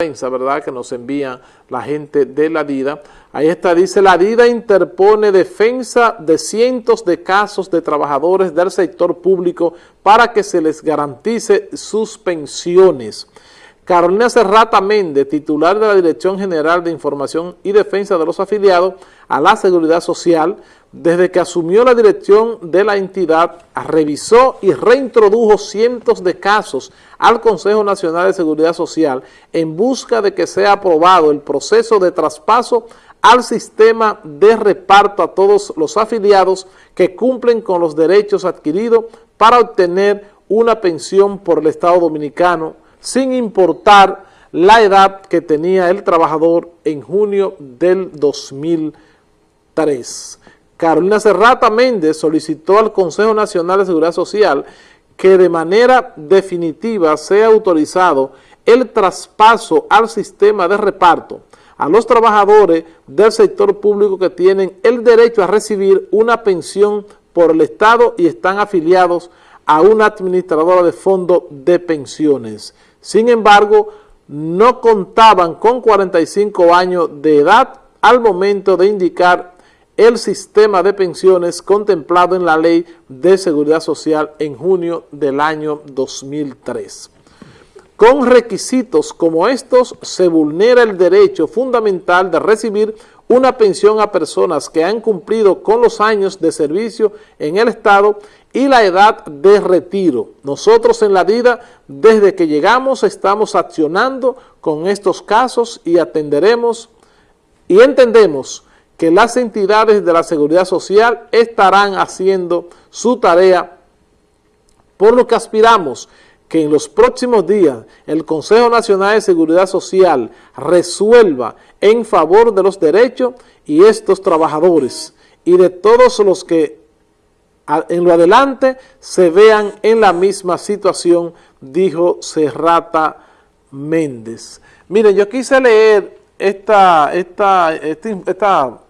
¿verdad? Que nos envía la gente de la DIDA. Ahí está, dice, la DIDA interpone defensa de cientos de casos de trabajadores del sector público para que se les garantice sus pensiones. Carolina Serrata Méndez, titular de la Dirección General de Información y Defensa de los Afiliados a la Seguridad Social, desde que asumió la dirección de la entidad, revisó y reintrodujo cientos de casos al Consejo Nacional de Seguridad Social en busca de que sea aprobado el proceso de traspaso al sistema de reparto a todos los afiliados que cumplen con los derechos adquiridos para obtener una pensión por el Estado Dominicano, sin importar la edad que tenía el trabajador en junio del 2003. Carolina Serrata Méndez solicitó al Consejo Nacional de Seguridad Social que de manera definitiva sea autorizado el traspaso al sistema de reparto a los trabajadores del sector público que tienen el derecho a recibir una pensión por el Estado y están afiliados a una administradora de fondo de pensiones. Sin embargo, no contaban con 45 años de edad al momento de indicar el sistema de pensiones contemplado en la Ley de Seguridad Social en junio del año 2003. Con requisitos como estos se vulnera el derecho fundamental de recibir una pensión a personas que han cumplido con los años de servicio en el Estado y la edad de retiro. Nosotros en la DIDA, desde que llegamos, estamos accionando con estos casos y atenderemos y entendemos que las entidades de la seguridad social estarán haciendo su tarea, por lo que aspiramos que en los próximos días el Consejo Nacional de Seguridad Social resuelva en favor de los derechos y estos trabajadores y de todos los que en lo adelante se vean en la misma situación, dijo Serrata Méndez. Miren, yo quise leer esta, esta, esta,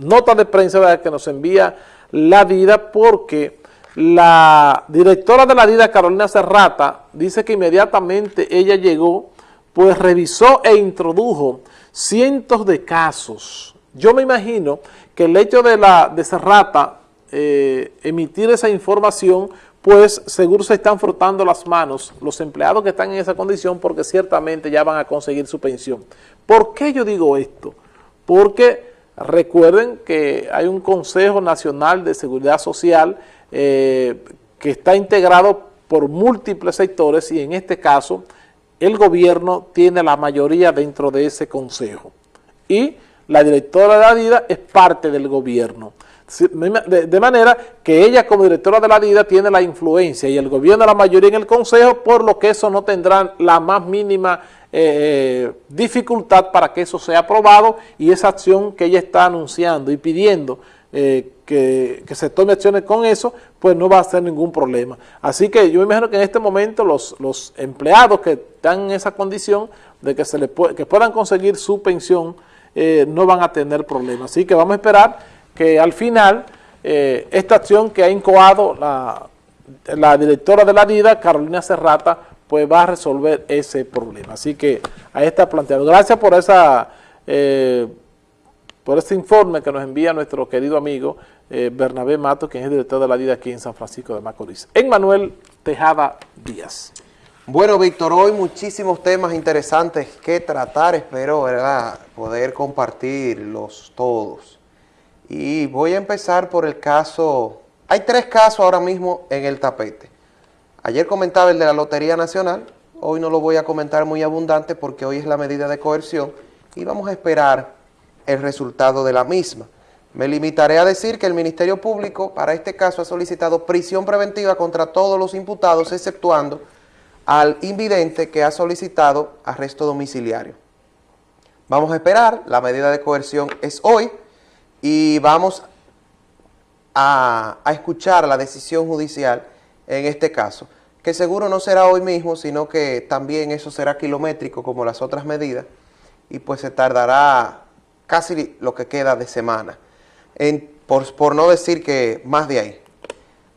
nota de prensa que nos envía la vida porque la directora de la DIDA, Carolina Serrata, dice que inmediatamente ella llegó, pues revisó e introdujo cientos de casos. Yo me imagino que el hecho de, la, de Serrata eh, emitir esa información, pues seguro se están frotando las manos los empleados que están en esa condición porque ciertamente ya van a conseguir su pensión. ¿Por qué yo digo esto? Porque recuerden que hay un Consejo Nacional de Seguridad Social eh, que está integrado por múltiples sectores y en este caso el gobierno tiene la mayoría dentro de ese consejo y la directora de la DIDA es parte del gobierno. De, manera que ella como directora de la DIDA tiene la influencia y el gobierno la mayoría en el consejo, por lo que eso no tendrá la más mínima eh, dificultad para que eso sea aprobado y esa acción que ella está anunciando y pidiendo eh, que, se tome acciones con eso, pues no va a ser ningún problema. Así que yo me imagino que en este momento los, los empleados que están en esa condición de que, se les que puedan conseguir su pensión eh, no van a tener problemas. Así que vamos a esperar que al final eh, esta acción que ha incoado la, la directora de la DIDA, Carolina Serrata, pues va a resolver ese problema. Así que ahí está planteado. Gracias por esa... Eh, por este informe que nos envía nuestro querido amigo eh, Bernabé Mato, quien es director de la DIDA aquí en San Francisco de Macorís. En Manuel Tejada Díaz. Bueno, Víctor, hoy muchísimos temas interesantes que tratar, espero poder compartirlos todos. Y voy a empezar por el caso, hay tres casos ahora mismo en el tapete. Ayer comentaba el de la Lotería Nacional, hoy no lo voy a comentar muy abundante porque hoy es la medida de coerción y vamos a esperar el resultado de la misma. Me limitaré a decir que el Ministerio Público para este caso ha solicitado prisión preventiva contra todos los imputados, exceptuando al invidente que ha solicitado arresto domiciliario. Vamos a esperar, la medida de coerción es hoy y vamos a, escuchar la decisión judicial en este caso, que seguro no será hoy mismo, sino que también eso será kilométrico como las otras medidas y pues se tardará casi lo que queda de semana, por, no decir que más de ahí.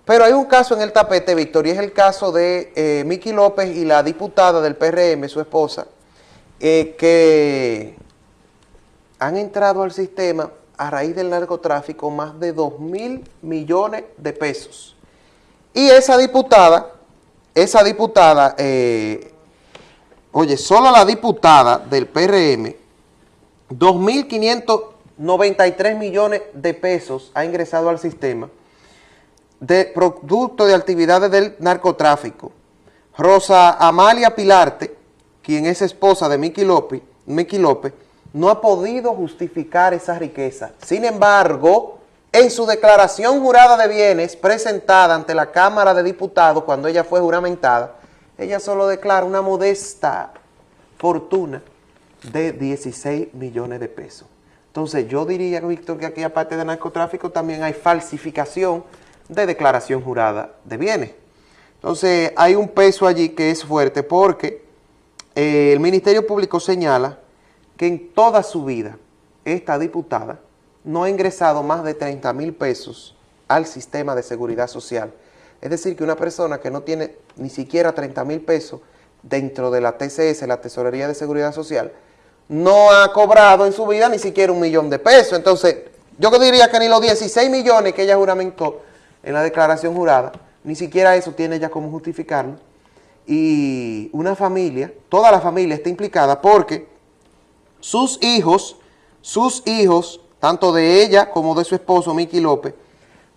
Pero hay un caso en el tapete, Víctor, y es el caso de eh, Miki López y la diputada del PRM, su esposa, eh, que han entrado al sistema a raíz del narcotráfico más de 2 mil millones de pesos. Y esa diputada, esa diputada, eh, oye, solo la diputada del PRM, 2.593 millones de pesos ha ingresado al sistema de producto de actividades del narcotráfico. Rosa Amalia Pilarte, quien es esposa de Miki López, Miki López no ha podido justificar esa riqueza. Sin embargo, en su declaración jurada de bienes presentada ante la Cámara de Diputados cuando ella fue juramentada, ella solo declara una modesta fortuna de 16 millones de pesos. Entonces yo diría, Víctor, que aquí aparte de narcotráfico también hay falsificación de declaración jurada de bienes. Entonces hay un peso allí que es fuerte porque eh, el Ministerio Público señala que en toda su vida esta diputada no ha ingresado más de 30 mil pesos al sistema de seguridad social. Es decir, que una persona que no tiene ni siquiera 30 mil pesos dentro de la TCS, la Tesorería de Seguridad Social, no ha cobrado en su vida ni siquiera un millón de pesos. Entonces, yo diría que ni los 16 millones que ella juramentó en la declaración jurada, ni siquiera eso tiene ella como justificarlo. Y una familia, toda la familia está implicada porque sus hijos, sus hijos, tanto de ella como de su esposo, Miki López,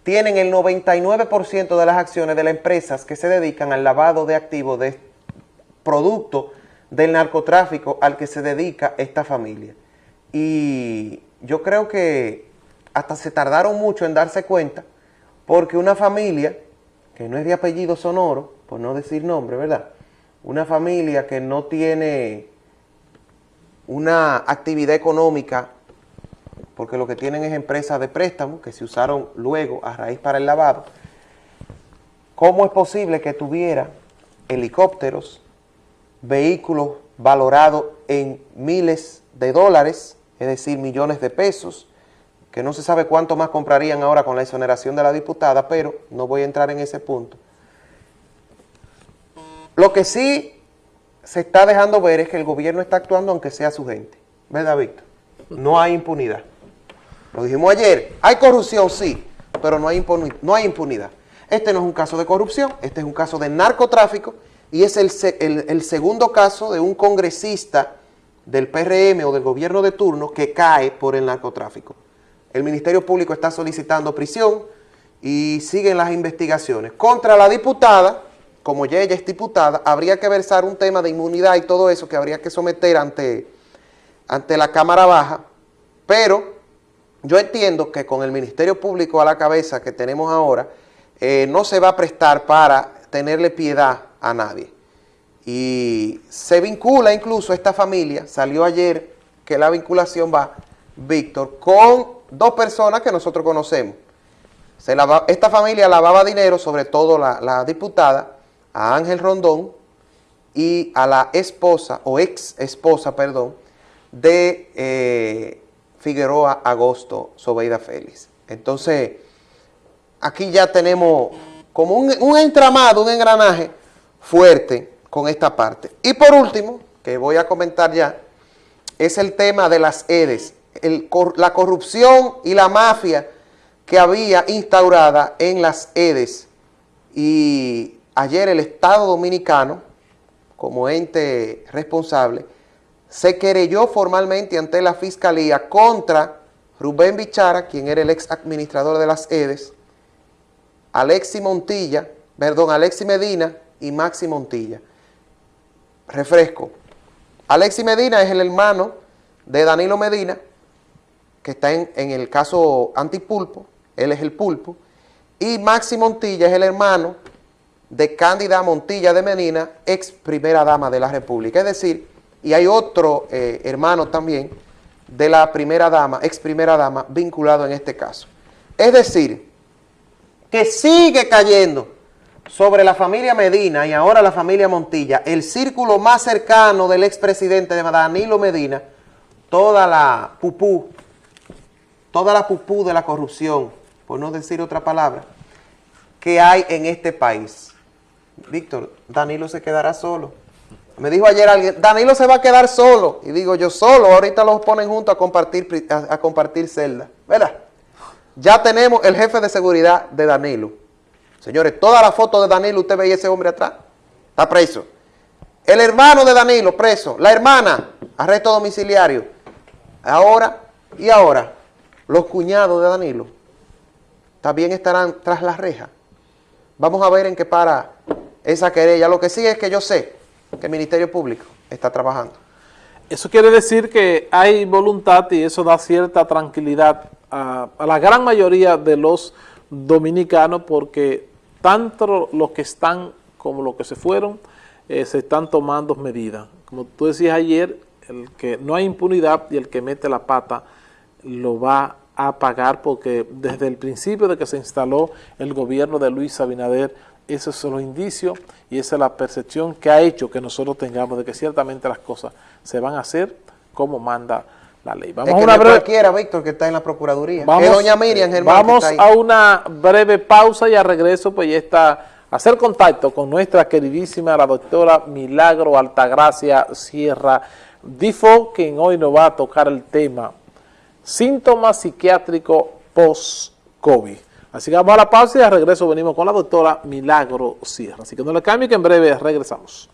tienen el 99% de las acciones de las empresas que se dedican al lavado de activos de producto del narcotráfico al que se dedica esta familia. Y yo creo que hasta se tardaron mucho en darse cuenta porque una familia que no es de apellido sonoro, por no decir nombre, ¿verdad? Una familia que no tiene una actividad económica, porque lo que tienen es empresas de préstamo que se usaron luego a raíz para el lavado, ¿cómo es posible que tuviera helicópteros, vehículos valorados en miles de dólares, es decir, millones de pesos, que no se sabe cuánto más comprarían ahora con la exoneración de la diputada, pero no voy a entrar en ese punto. Lo que sí se está dejando ver es que el gobierno está actuando aunque sea su gente. ¿Verdad, Víctor? No hay impunidad. Lo dijimos ayer, hay corrupción, sí, pero no hay, no hay impunidad. Este no es un caso de corrupción, este es un caso de narcotráfico y es el, el, segundo caso de un congresista del PRM o del gobierno de turno que cae por el narcotráfico. El Ministerio Público está solicitando prisión y siguen las investigaciones. Contra la diputada, como ya ella es diputada, habría que versar un tema de inmunidad y todo eso que habría que someter ante, ante la Cámara Baja, pero yo entiendo que con el Ministerio Público a la cabeza que tenemos ahora, eh, no se va a prestar para tenerle piedad a nadie. Y se vincula incluso esta familia, salió ayer que la vinculación va, Víctor, con dos personas que nosotros conocemos. Se esta familia lavaba dinero, sobre todo la, la diputada, a Ángel Rondón y a la esposa, o ex esposa, perdón, de eh, Figueroa Agosto Sobeida Félix. Entonces, aquí ya tenemos como un, entramado, un engranaje fuerte con esta parte. Y por último, que voy a comentar ya, es el tema de las EDES, la corrupción y la mafia que había instaurada en las EDES. Y ayer el Estado Dominicano, como ente responsable, se querelló formalmente ante la Fiscalía contra Rubén Bichara, quien era el ex administrador de las EDES, Alexi Montilla, perdón, Alexi Medina y Maxi Montilla. Refresco. Alexi Medina es el hermano de Danilo Medina, que está en, el caso antipulpo, él es el pulpo, y Maxi Montilla es el hermano de Cándida Montilla de Medina, ex primera dama de la República. Es decir, y hay otro eh, hermano también de la primera dama, ex primera dama, vinculado en este caso. Es decir, que sigue cayendo sobre la familia Medina y ahora la familia Montilla, el círculo más cercano del expresidente de Danilo Medina, toda la pupú, toda la pupú de la corrupción, por no decir otra palabra, que hay en este país. Víctor, Danilo se quedará solo. Me dijo ayer alguien, Danilo se va a quedar solo. Y digo yo, solo, ahorita los ponen juntos a compartir, a, compartir celda. ¿Verdad? Ya tenemos el jefe de seguridad de Danilo. Señores, toda la foto de Danilo, usted veía ese hombre atrás. Está preso. El hermano de Danilo, preso. La hermana, arresto domiciliario. Ahora, y ahora, los cuñados de Danilo también estarán tras la reja. Vamos a ver en qué para esa querella. Lo que sí es que yo sé que el Ministerio Público está trabajando. Eso quiere decir que hay voluntad y eso da cierta tranquilidad a, la gran mayoría de los dominicanos porque tanto los que están como los que se fueron eh, se están tomando medidas. Como tú decías ayer, el que no hay impunidad y el que mete la pata lo va a pagar porque desde el principio de que se instaló el gobierno de Luis Abinader, esos son los indicios y esa es la percepción que ha hecho que nosotros tengamos de que ciertamente las cosas se van a hacer como manda la ley. Vamos a una breve... Víctor, que está en la Procuraduría. Vamos, doña Miriam Vamos a una breve pausa y a regreso pues ya está hacer contacto con nuestra queridísima la doctora Milagro Altagracia Sierra Difo, quien hoy nos va a tocar el tema síntomas psiquiátricos post-COVID. Así que vamos a la pausa y al regreso venimos con la doctora Milagro Sierra. Así que no le cambie que en breve regresamos.